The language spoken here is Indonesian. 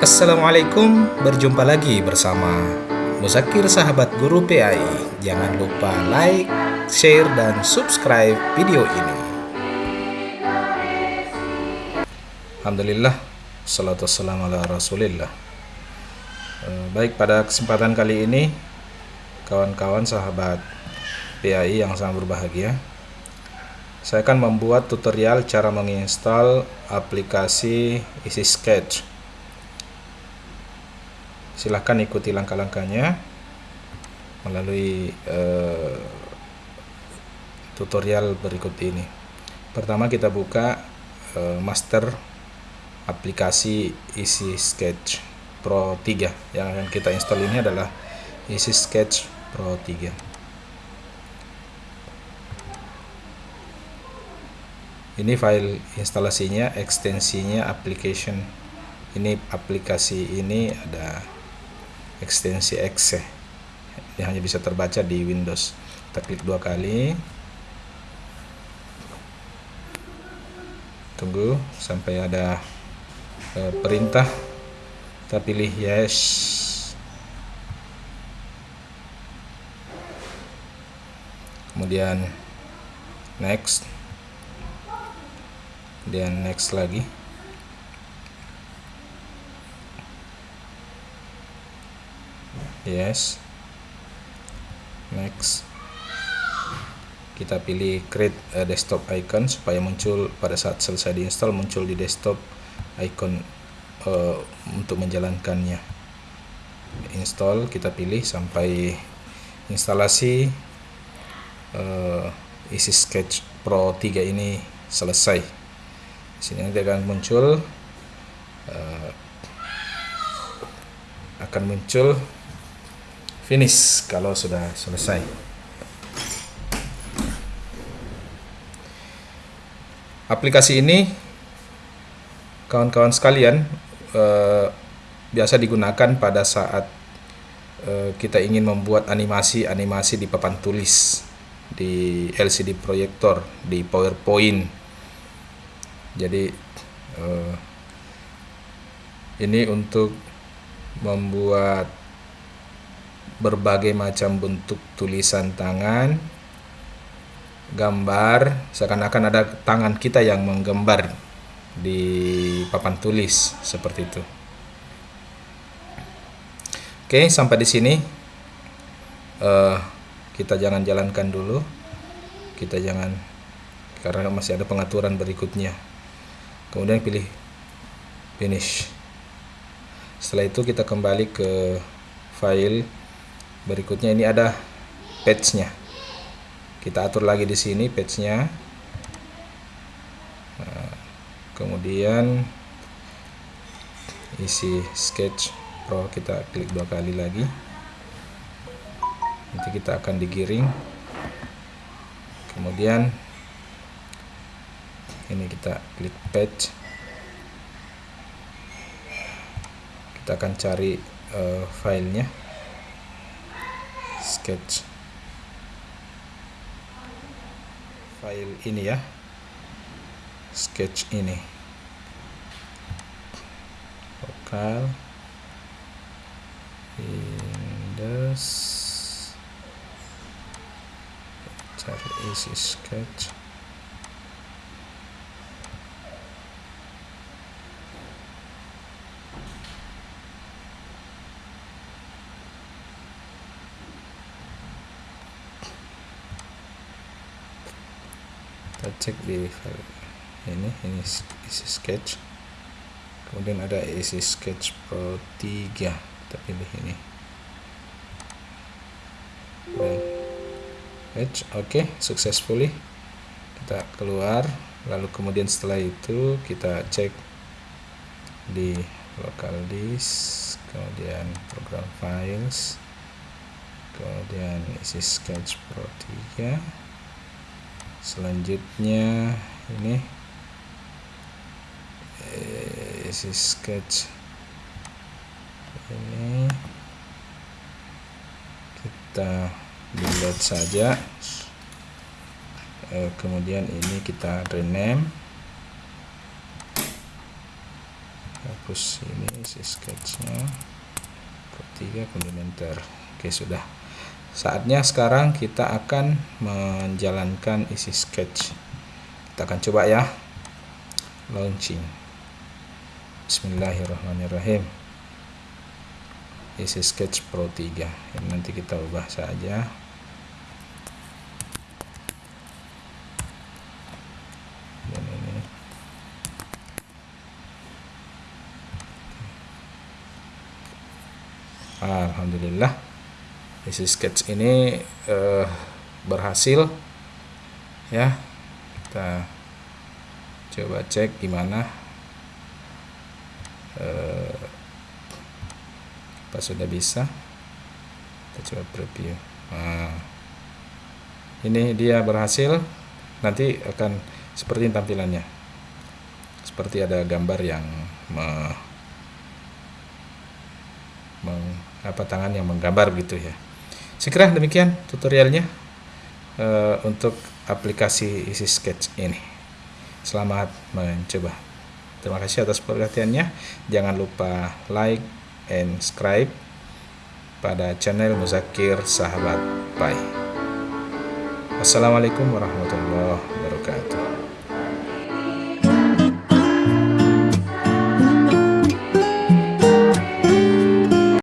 Assalamualaikum, berjumpa lagi bersama Muzakir Sahabat Guru PAI. Jangan lupa like, share, dan subscribe video ini. Alhamdulillah, salatu wassalamu ala rasulillah. Eh, Baik, pada kesempatan kali ini, kawan-kawan sahabat PAI yang sangat berbahagia, saya akan membuat tutorial cara menginstal aplikasi Easy Sketch silahkan ikuti langkah-langkahnya melalui uh, tutorial berikut ini. Pertama kita buka uh, master aplikasi Easy Sketch Pro 3 yang akan kita install ini adalah Easy Sketch Pro 3 ini file instalasinya ekstensinya application. Ini aplikasi ini ada ekstensi exe yang hanya bisa terbaca di Windows. Kita klik dua kali. Tunggu sampai ada e, perintah. Kita pilih yes. Kemudian next. Kemudian next lagi yes. Next. Kita pilih create a desktop icon supaya muncul pada saat selesai diinstal muncul di desktop icon uh, untuk menjalankannya. Install kita pilih sampai instalasi uh, isi sketch pro 3 ini selesai. Sini nanti akan muncul uh, akan muncul finish kalau sudah selesai. Aplikasi ini kawan-kawan sekalian eh, biasa digunakan pada saat eh, kita ingin membuat animasi-animasi di papan tulis di LCD proyektor di PowerPoint. Jadi eh, ini untuk membuat berbagai macam bentuk tulisan tangan, gambar, seakan-akan ada tangan kita yang menggambar di papan tulis seperti itu. Oke, sampai di sini uh, kita jangan jalankan dulu. Kita jangan karena masih ada pengaturan berikutnya. Kemudian pilih finish. Setelah itu kita kembali ke file berikutnya ini ada patch-nya. Kita atur lagi di sini patch-nya. Nah, kemudian isi sketch pro kita klik dua kali lagi. Nanti kita akan digiring. Kemudian ini kita klik patch. Kita akan cari uh, filenya sketch. File ini ya. Sketch ini. Lokal. Windows cari isi sketch kita cek di file ini ini isi sketch. Kemudian ada isi sketch pro 3 kita pilih ini. Edge oke okay, successfully. Kita keluar lalu kemudian setelah itu kita cek di local disk kemudian program files kemudian isi sketch pro 3 selanjutnya ini isi eh, sketch. Ini kita delete saja. Eh, kemudian ini kita rename. Hapus ini isi sketchnya. Ketiga komplementer. Oke sudah saatnya sekarang kita akan menjalankan isi sketch. Kita akan coba ya. Launching. Bismillahirrahmanirrahim. Isi sketch pro 3 ini nanti kita ubah saja. Alhamdulillah isi sketch ini uh, berhasil. Ya kita coba cek gimana uh, apa sudah bisa. Kita coba preview. Nah, ini dia berhasil. Nanti akan seperti tampilannya. Seperti ada gambar yang me, meng, apa tangan yang menggambar gitu ya sekira demikian tutorialnya uh, untuk aplikasi isi sketch ini Selamat mencoba. Terima kasih atas perhatiannya. Jangan lupa like and subscribe pada channel Muzakir Sahabat Pai. Assalamualaikum warahmatullahi